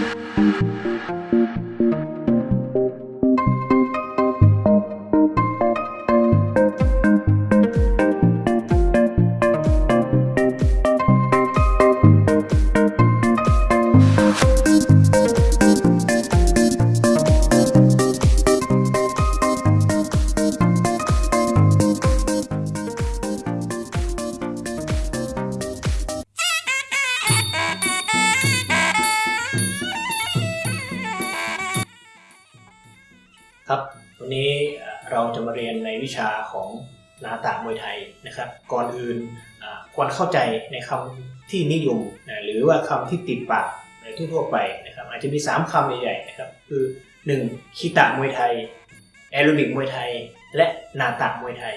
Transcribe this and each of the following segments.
ครั นี้เราจะมาเรียนในวิชาของนาตะมวยไทยนะครับ ก่อนอื่นควรเข้าใจในคำที่นิยมหรือว่าคำที่ติดปากในทั่วๆไปนะครับ อาจจะมี 3คำใหญ่ๆนะครับ คือ 1. คิตะมวยไทยแอโรบิกมวยไทย และนาตะมวยไทย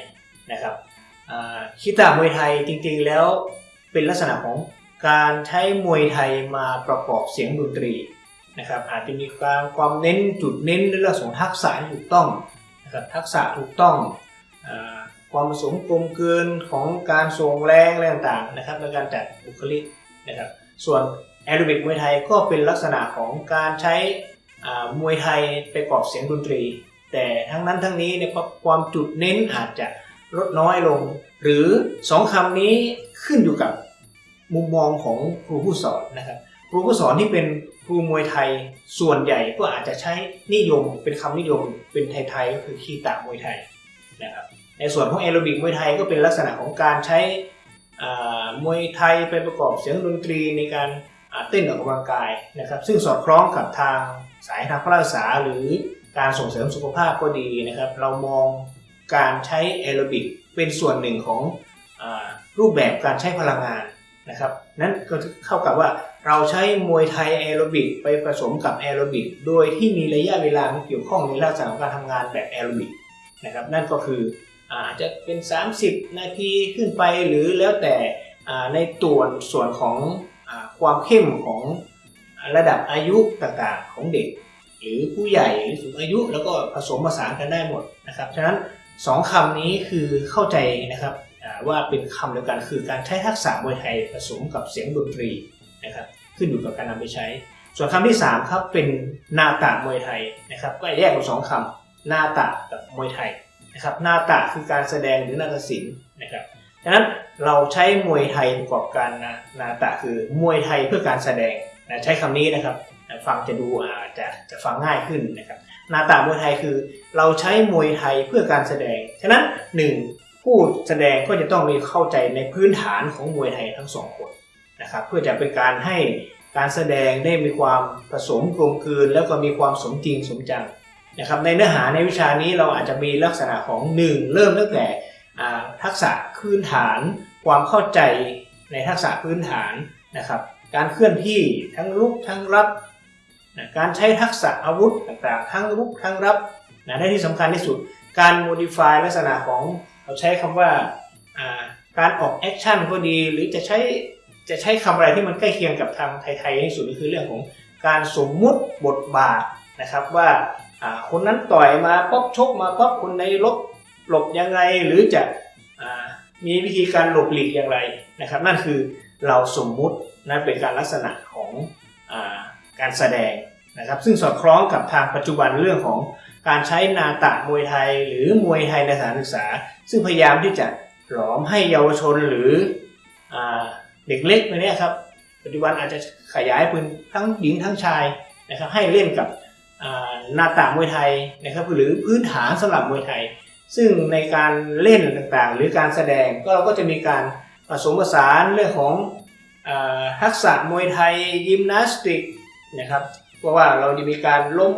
นะครับคิตะมวยไทยจริงๆแล้วเป็นลักษณะของการใช้มวยไทยมาประกอบเสียงดนตรี นะครับอาจจะมีความความเน้นจุดเน้นในเรื่องของทักษะถูกต้องนะครับทักษะถูกต้องอความผสมกลมกลืนของการส่งแรงอะไรต่างๆนะครับในการจัดบุคลิกนะครับส่วนแอโรบิกมวยไทยก็เป็นลักษณะของการใช้มวยไทยไปประกอบเสียงดนตรี แต่ทั้งนั้นทั้งนี้เนี่ยความจุดเน้นอาจจะลดน้อยลง หรือสองคำนี้ขึ้นอยู่กับมุมมองของครูผู้สอนนะครับ รูผู้สอนที่เป็นครูมวยไทยส่วนใหญ่ก็อาจจะใช้นิยมเป็นคำนิยมเป็นไทยๆก็คือคีตามวยไทยนะครับในส่วนของแอโรบิกมวยไทยก็เป็นลักษณะของการใช้มวยไทยไปประกอบเสียงดนตรีในการเต้นออกกำลังกายนะครับ ซึ่งสอดคล้องกับทางสายทางพระราษาหรือการส่งเสริมสุขภาพก็ดีนะครับ เรามองการใช้แอโรบิกเป็นส่วนหนึ่งของอรูปแบบการใช้พลังงาน นะครับนั้นก็เข้ากับว่าเราใช้มวยไทยแอโรบิกไปผสมกับแอโรบิกโดยที่มีระยะเวลาเกี่ยวข้องในลักษณะของการทำงานแบบแอโรบิกนะครับนั่นก็คืออาจจะเป็น 30 นาทีขึ้นไปหรือแล้วแต่ในตัวส่วนของอความเข้มของระดับอายุต่างๆของเด็ก หรือผู้ใหญ่หรือสูงอายุแล้วก็ผสมผสานกันได้หมดนะครับฉะนั้นสองคำนี้คือเข้าใจนะครับ ว่าเป็นคำเดียวกันคือการใช้ทักษะมวยไทยผสมกับเสียงดนตรีนะครับขึ้นอยู่กับการนำไปใช้ ส่วนคำที่3ครับเป็นนาตะมวยไทยนะครับก็แยกเป็นสองคำนาตะกับมวยไทยนะครับนาตะคือการแสดงหรือนาฏศิลป์นะครับดังนั้นเราใช้มวยไทยประกอบการนานาตะคือมวยไทยเพื่อการแสดงนะใช้คำนี้นะครับฟังจะดูอาจจะจะฟังง่ายขึ้นนะครับนาตะมวยไทยคือ เราใช้มวยไทยเพื่อการแสดง ฉะนั้นหนึ่ง ผู้แสดงก็จะต้องมีเข้าใจในพื้นฐานของมวยไทยทั้งสองคนนะครับเพื่อจะเป็นการให้การแสดงได้มีความผสมกลมกลืน แล้วก็มีความสมจริงสมจังนะครับในเนื้อหาในวิชานี้เราอาจจะมีลักษณะของ 1 เริ่มตั้งแต่ทักษะพื้นฐาน ความเข้าใจในทักษะพื้นฐานนะครับ การเคลื่อนที่ทั้งรุกทั้งรับนะการใช้ทักษะอาวุธต่างๆ ทั้งรุกทั้งรับนะและที่สำคัญที่สุด การ modify ลักษณะของ เราใช้คำว่าอ่าการออกแอคชั่นก็ดีหรือจะใช้จะใช้คำอะไรที่มันใกล้เคียงกับทางไทยๆที่สุดก็คือเรื่องของการสมมุติบทบาทนะครับว่าคนนั้นต่อยมาป๊อบชกมาป๊อบคนในลบหลบยังไงหรือจะอมีวิธีการหลบหลีกอย่างไรนะครับ นั่นคือเราสมมุตินั่นเป็นการลักษณะของอการแสดงนะครับ ซึ่งสอดคล้องกับทางปัจจุบันเรื่องของ การใช้นาตะมวยไทยหรือมวยไทยในสถานศึกษา ซึ่งพยายามที่จะหลอมให้เยาวชนหรืออเด็กเล็กในนี้ครับปัจจุบันอาจจะขยายเป็นทั้งหญิงทั้งชายนะครับให้เล่นกับนาตะมวยไทยนะครับหรือพื้นฐานสำหรับมวยไทย ซึ่งในการเล่นต่างๆ หรือการแสดงก็เราก็จะมีการผสมผสานเรื่องของอทักษะมวยไทยยิมนาสติกนะครับเพราะว่าเราจะมีการล้ม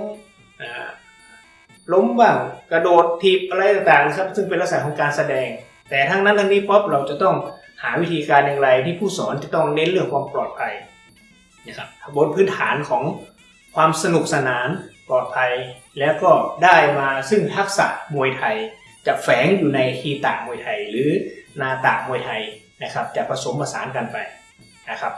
ล้มบ้างกระโดดถีบอะไรต่างๆครับซึ่งเป็นลักษณะของการแสดง แต่ทั้งนั้นทั้งนี้ป๊อปเราจะต้องหาวิธีการอย่างไรที่ผู้สอนจะต้องเน้นเรื่องความปลอดภัยนะครับบนพื้นฐานของความสนุกสนานปลอดภัย แล้วก็ได้มาซึ่งทักษะมวยไทย จะแฝงอยู่ในคีตะมวยไทย หรือนาตะมวยไทยนะครับ จะผสมผสานกันไปนะครับ